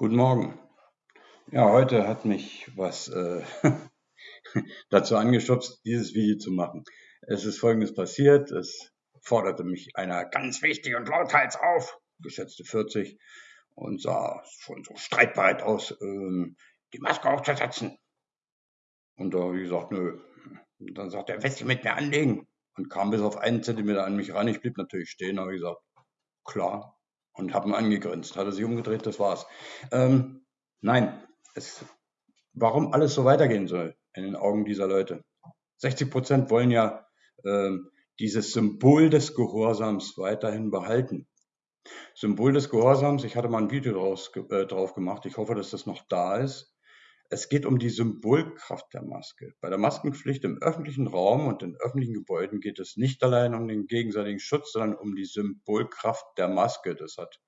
Guten Morgen. Ja, heute hat mich was äh, dazu angeschubst, dieses Video zu machen. Es ist Folgendes passiert. Es forderte mich einer ganz wichtig und lauthals auf, geschätzte 40, und sah schon so streitbereit aus, ähm, die Maske aufzusetzen. Und da habe ich gesagt, nö. Und dann sagt er, willst du mit mir anlegen? Und kam bis auf einen Zentimeter an mich ran. Ich blieb natürlich stehen, habe gesagt, klar, und habe ihn angegrinst. Hat er sich umgedreht, das war's. Ähm, nein, es, warum alles so weitergehen soll in den Augen dieser Leute. 60 Prozent wollen ja ähm, dieses Symbol des Gehorsams weiterhin behalten. Symbol des Gehorsams, ich hatte mal ein Video draus, äh, drauf gemacht, ich hoffe, dass das noch da ist. Es geht um die Symbolkraft der Maske. Bei der Maskenpflicht im öffentlichen Raum und in öffentlichen Gebäuden geht es nicht allein um den gegenseitigen Schutz, sondern um die Symbolkraft der Maske. Das hat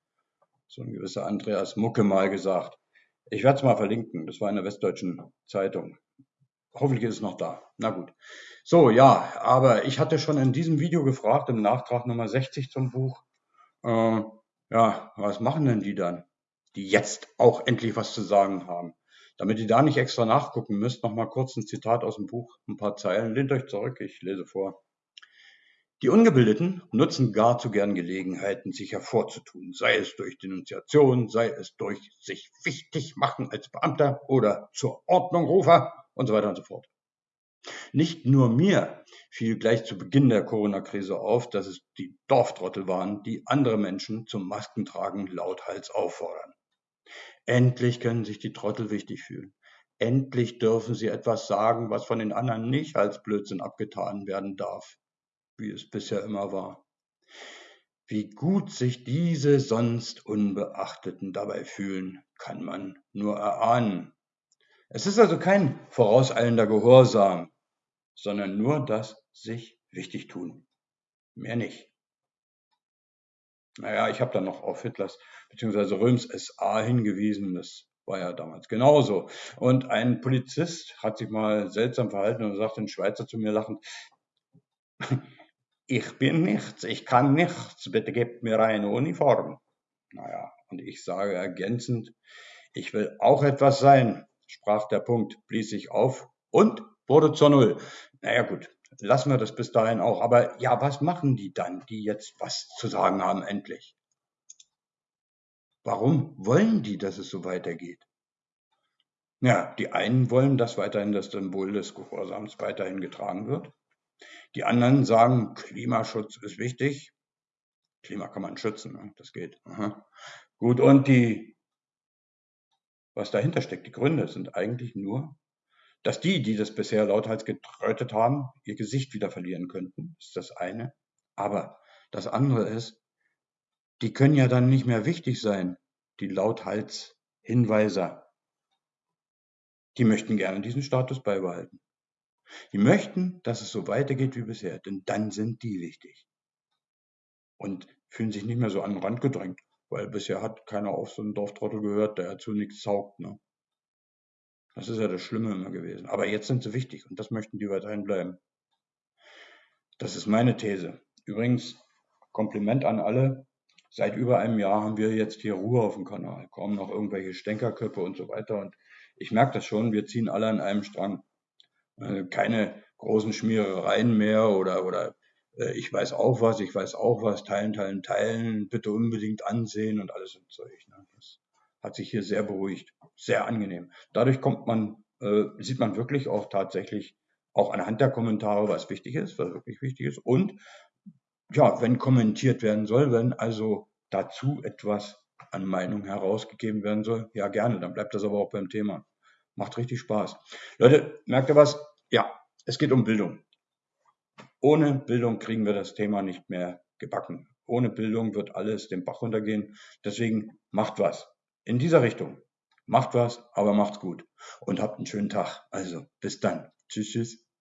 so ein gewisser Andreas Mucke mal gesagt. Ich werde es mal verlinken. Das war in der Westdeutschen Zeitung. Hoffentlich ist es noch da. Na gut. So, ja, aber ich hatte schon in diesem Video gefragt, im Nachtrag Nummer 60 zum Buch, äh, ja, was machen denn die dann, die jetzt auch endlich was zu sagen haben? Damit ihr da nicht extra nachgucken müsst, noch mal kurz ein Zitat aus dem Buch, ein paar Zeilen. Lehnt euch zurück, ich lese vor. Die Ungebildeten nutzen gar zu gern Gelegenheiten, sich hervorzutun, sei es durch Denunziation, sei es durch sich wichtig machen als Beamter oder zur Ordnung Rufer und so weiter und so fort. Nicht nur mir fiel gleich zu Beginn der Corona-Krise auf, dass es die Dorftrottel waren, die andere Menschen zum Maskentragen lauthals auffordern. Endlich können sich die Trottel wichtig fühlen. Endlich dürfen sie etwas sagen, was von den anderen nicht als Blödsinn abgetan werden darf, wie es bisher immer war. Wie gut sich diese sonst Unbeachteten dabei fühlen, kann man nur erahnen. Es ist also kein vorauseilender Gehorsam, sondern nur das sich wichtig tun. Mehr nicht. Naja, ich habe dann noch auf Hitlers bzw. Röms SA hingewiesen. Das war ja damals genauso. Und ein Polizist hat sich mal seltsam verhalten und sagt ein Schweizer zu mir lachend, ich bin nichts, ich kann nichts, bitte gebt mir eine Uniform. Naja, und ich sage ergänzend, ich will auch etwas sein, sprach der Punkt, blies sich auf und wurde zur Null. Naja gut, lassen wir das bis dahin auch. Aber ja, was machen die dann, die jetzt was zu sagen haben endlich? Warum wollen die, dass es so weitergeht? Ja, die einen wollen, dass weiterhin das Symbol des Gehorsams weiterhin getragen wird. Die anderen sagen, Klimaschutz ist wichtig. Klima kann man schützen, ne? das geht. Aha. Gut, und die, was dahinter steckt, die Gründe sind eigentlich nur, dass die, die das bisher lauthals getrötet haben, ihr Gesicht wieder verlieren könnten, ist das eine. Aber das andere ist, die können ja dann nicht mehr wichtig sein, die lauthals Hinweiser. Die möchten gerne diesen Status beibehalten. Die möchten, dass es so weitergeht wie bisher, denn dann sind die wichtig. Und fühlen sich nicht mehr so an den Rand gedrängt, weil bisher hat keiner auf so einen Dorftrottel gehört, der zu nichts taugt. Ne? Das ist ja das Schlimme immer gewesen. Aber jetzt sind sie wichtig und das möchten die weiterhin bleiben. Das ist meine These. Übrigens, Kompliment an alle. Seit über einem Jahr haben wir jetzt hier Ruhe auf dem Kanal. Kommen noch irgendwelche Stänkerköpfe und so weiter. Und ich merke das schon, wir ziehen alle an einem Strang. Äh, keine großen Schmierereien mehr oder, oder äh, ich weiß auch was, ich weiß auch was, teilen, teilen, teilen, bitte unbedingt ansehen und alles so Zeug. Ne? Das hat sich hier sehr beruhigt, sehr angenehm. Dadurch kommt man, äh, sieht man wirklich auch tatsächlich auch anhand der Kommentare, was wichtig ist, was wirklich wichtig ist. Und ja, wenn kommentiert werden soll, wenn also dazu etwas an Meinung herausgegeben werden soll, ja gerne, dann bleibt das aber auch beim Thema. Macht richtig Spaß. Leute, merkt ihr was? Ja, es geht um Bildung. Ohne Bildung kriegen wir das Thema nicht mehr gebacken. Ohne Bildung wird alles den Bach runtergehen. Deswegen macht was in dieser Richtung. Macht was, aber macht's gut und habt einen schönen Tag. Also, bis dann. Tschüss, tschüss.